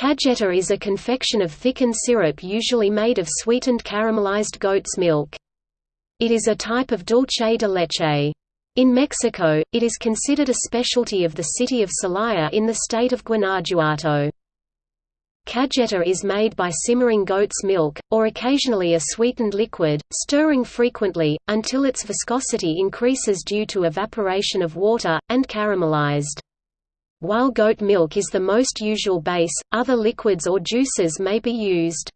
Cajeta is a confection of thickened syrup usually made of sweetened caramelized goat's milk. It is a type of dulce de leche. In Mexico, it is considered a specialty of the city of Celaya in the state of Guanajuato. Cajeta is made by simmering goat's milk, or occasionally a sweetened liquid, stirring frequently, until its viscosity increases due to evaporation of water, and caramelized. While goat milk is the most usual base, other liquids or juices may be used.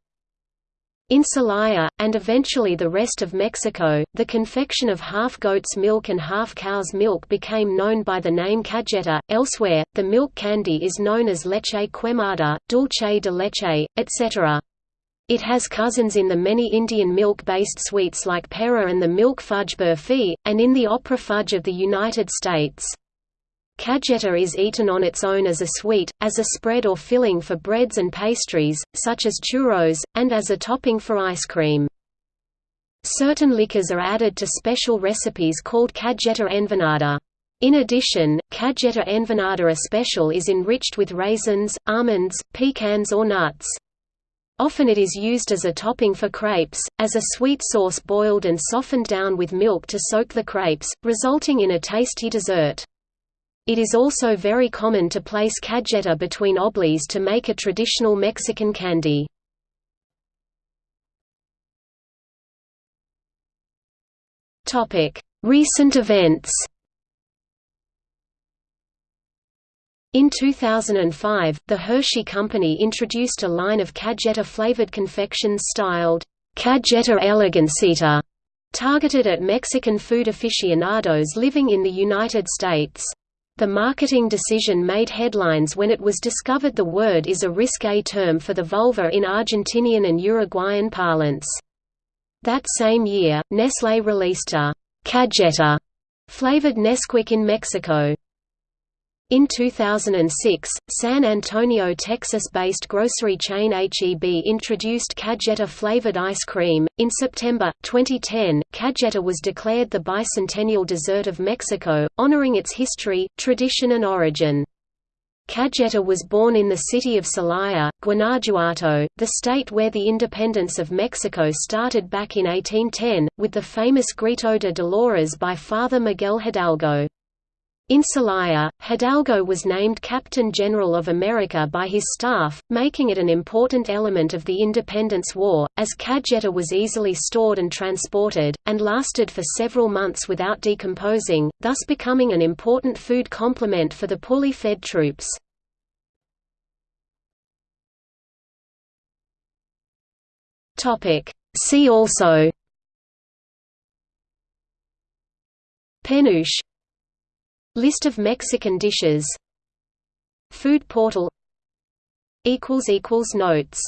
In Celaya, and eventually the rest of Mexico, the confection of half goat's milk and half cow's milk became known by the name cajeta. Elsewhere, the milk candy is known as leche quemada, dulce de leche, etc. It has cousins in the many Indian milk-based sweets like pera and the milk fudge burfi, and in the opera fudge of the United States. Cajeta is eaten on its own as a sweet, as a spread or filling for breads and pastries, such as churros, and as a topping for ice cream. Certain liquors are added to special recipes called cajeta envinada. In addition, cajeta envinada especial is enriched with raisins, almonds, pecans or nuts. Often it is used as a topping for crepes, as a sweet sauce boiled and softened down with milk to soak the crepes, resulting in a tasty dessert. It is also very common to place cajeta between obleas to make a traditional Mexican candy. Recent events In 2005, the Hershey Company introduced a line of cajeta-flavored confections styled Cajeta Elegancita, targeted at Mexican food aficionados living in the United States. The marketing decision made headlines when it was discovered the word is a risque term for the vulva in Argentinian and Uruguayan parlance. That same year, Nestlé released a «cajeta» flavored Nesquik in Mexico. In 2006, San Antonio, Texas-based grocery chain HEB introduced Cajeta-flavored ice cream. In September 2010, Cajeta was declared the bicentennial dessert of Mexico, honoring its history, tradition and origin. Cajeta was born in the city of Celaya, Guanajuato, the state where the independence of Mexico started back in 1810, with the famous Grito de Dolores by Father Miguel Hidalgo. In Celaya, Hidalgo was named Captain General of America by his staff, making it an important element of the Independence War, as cajeta was easily stored and transported, and lasted for several months without decomposing, thus becoming an important food complement for the poorly fed troops. See also Penuche List of Mexican dishes. Food portal. Notes